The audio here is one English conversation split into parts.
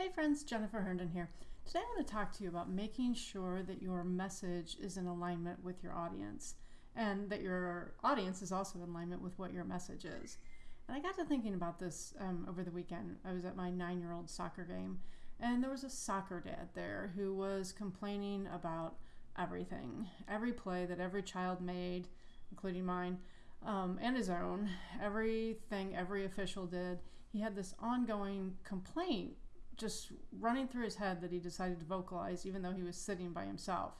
Hey friends, Jennifer Herndon here. Today I want to talk to you about making sure that your message is in alignment with your audience and that your audience is also in alignment with what your message is. And I got to thinking about this um, over the weekend. I was at my nine year old soccer game and there was a soccer dad there who was complaining about everything, every play that every child made, including mine. Um, and his own, everything every official did, he had this ongoing complaint just running through his head that he decided to vocalize even though he was sitting by himself.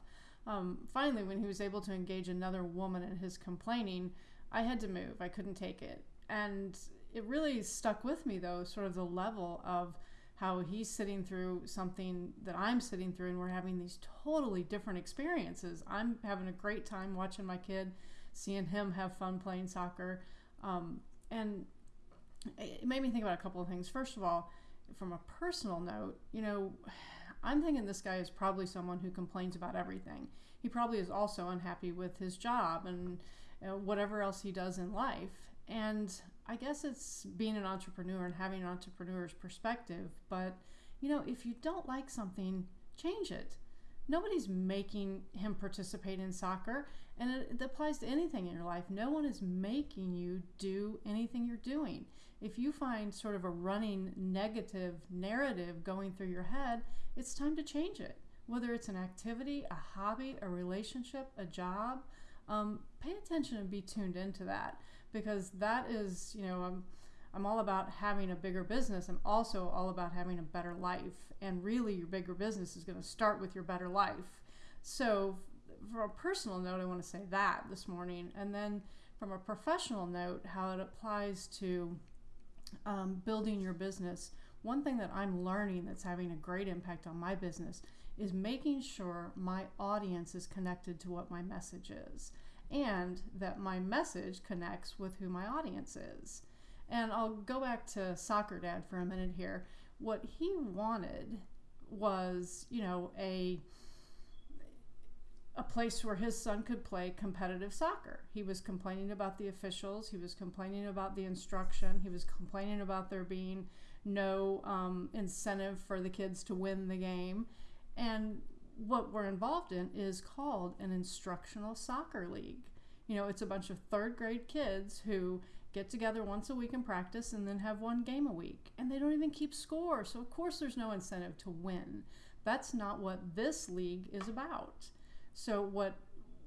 Um, finally, when he was able to engage another woman in his complaining, I had to move. I couldn't take it. And it really stuck with me, though, sort of the level of how he's sitting through something that I'm sitting through, and we're having these totally different experiences. I'm having a great time watching my kid, seeing him have fun playing soccer. Um, and it made me think about a couple of things. First of all, from a personal note, you know, I'm thinking this guy is probably someone who complains about everything. He probably is also unhappy with his job and you know, whatever else he does in life. And I guess it's being an entrepreneur and having an entrepreneur's perspective. But, you know, if you don't like something, change it. Nobody's making him participate in soccer, and it, it applies to anything in your life. No one is making you do anything you're doing. If you find sort of a running negative narrative going through your head, it's time to change it. Whether it's an activity, a hobby, a relationship, a job, um, pay attention and be tuned into that because that is, you know, I'm, I'm all about having a bigger business. I'm also all about having a better life. And really, your bigger business is going to start with your better life. So, from a personal note, I want to say that this morning. And then from a professional note, how it applies to um, building your business. One thing that I'm learning that's having a great impact on my business is making sure my audience is connected to what my message is and that my message connects with who my audience is. And I'll go back to Soccer Dad for a minute here. What he wanted was, you know, a a place where his son could play competitive soccer. He was complaining about the officials, he was complaining about the instruction, he was complaining about there being no um, incentive for the kids to win the game. And what we're involved in is called an instructional soccer league. You know, it's a bunch of third grade kids who get together once a week and practice and then have one game a week. And they don't even keep score. So, of course, there's no incentive to win. That's not what this league is about. So, what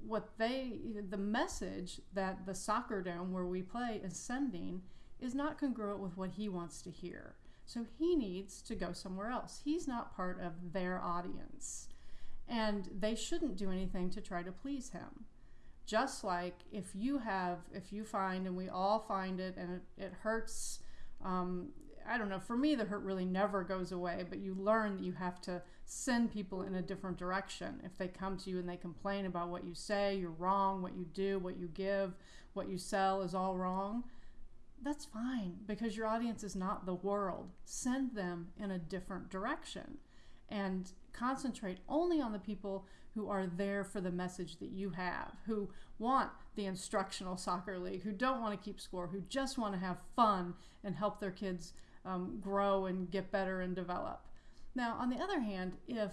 what they the message that the soccer dome where we play is sending is not congruent with what he wants to hear. So he needs to go somewhere else. He's not part of their audience. And they shouldn't do anything to try to please him just like if you have if you find and we all find it and it, it hurts um, i don't know for me the hurt really never goes away but you learn that you have to send people in a different direction. If they come to you and they complain about what you say you're wrong what you do what you give what you sell is all wrong that's fine because your audience is not the world. Send them in a different direction and concentrate only on the people who are there for the message that you have, who want the instructional soccer league, who don't want to keep score, who just want to have fun and help their kids um, grow and get better and develop. Now, on the other hand, if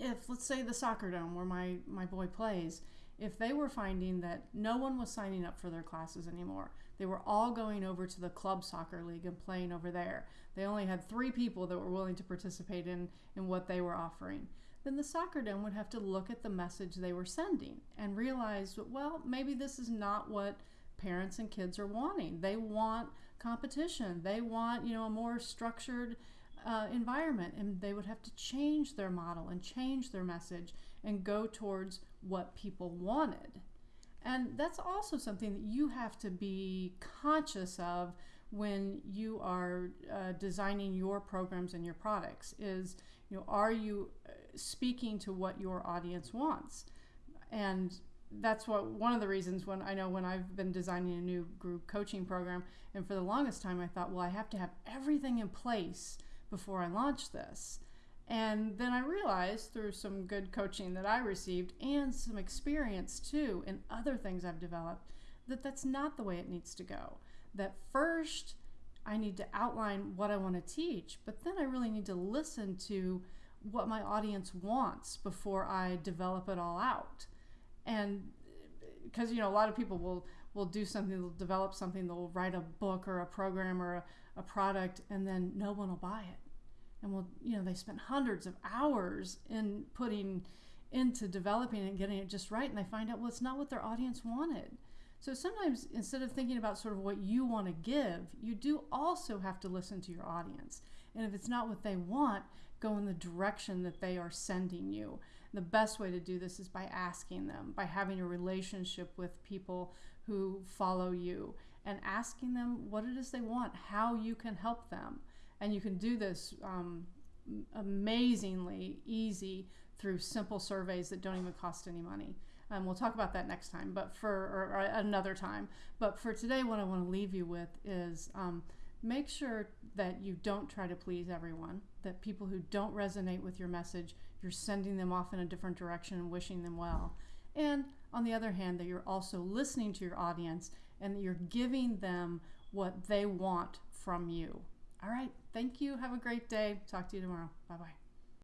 if let's say the soccer dome where my my boy plays, if they were finding that no one was signing up for their classes anymore, they were all going over to the club soccer league and playing over there. They only had three people that were willing to participate in in what they were offering then the soccer dome would have to look at the message they were sending and realize, well, maybe this is not what parents and kids are wanting. They want competition. They want, you know, a more structured uh, environment, and they would have to change their model and change their message and go towards what people wanted. And that's also something that you have to be conscious of when you are uh, designing your programs and your products is you know are you uh, speaking to what your audience wants? And that's what one of the reasons when I know when I've been designing a new group coaching program and for the longest time I thought well I have to have everything in place before I launch this and then I realized through some good coaching that I received and some experience too in other things I've developed that that's not the way it needs to go that first I need to outline what I want to teach, but then I really need to listen to what my audience wants before I develop it all out. And because you know a lot of people will will do something, they'll develop something, they'll write a book or a program or a, a product, and then no one will buy it. And will you know they spent hundreds of hours in putting into developing and getting it just right, and they find out well it's not what their audience wanted. So sometimes instead of thinking about sort of what you want to give, you do also have to listen to your audience. And if it's not what they want, go in the direction that they are sending you. The best way to do this is by asking them, by having a relationship with people who follow you and asking them what it is they want, how you can help them. And you can do this um, amazingly easy through simple surveys that don't even cost any money. Um, we'll talk about that next time, but for or, or another time. But for today, what I want to leave you with is um, make sure that you don't try to please everyone. That people who don't resonate with your message, you're sending them off in a different direction and wishing them well. And on the other hand, that you're also listening to your audience and that you're giving them what they want from you. All right. Thank you. Have a great day. Talk to you tomorrow. Bye bye.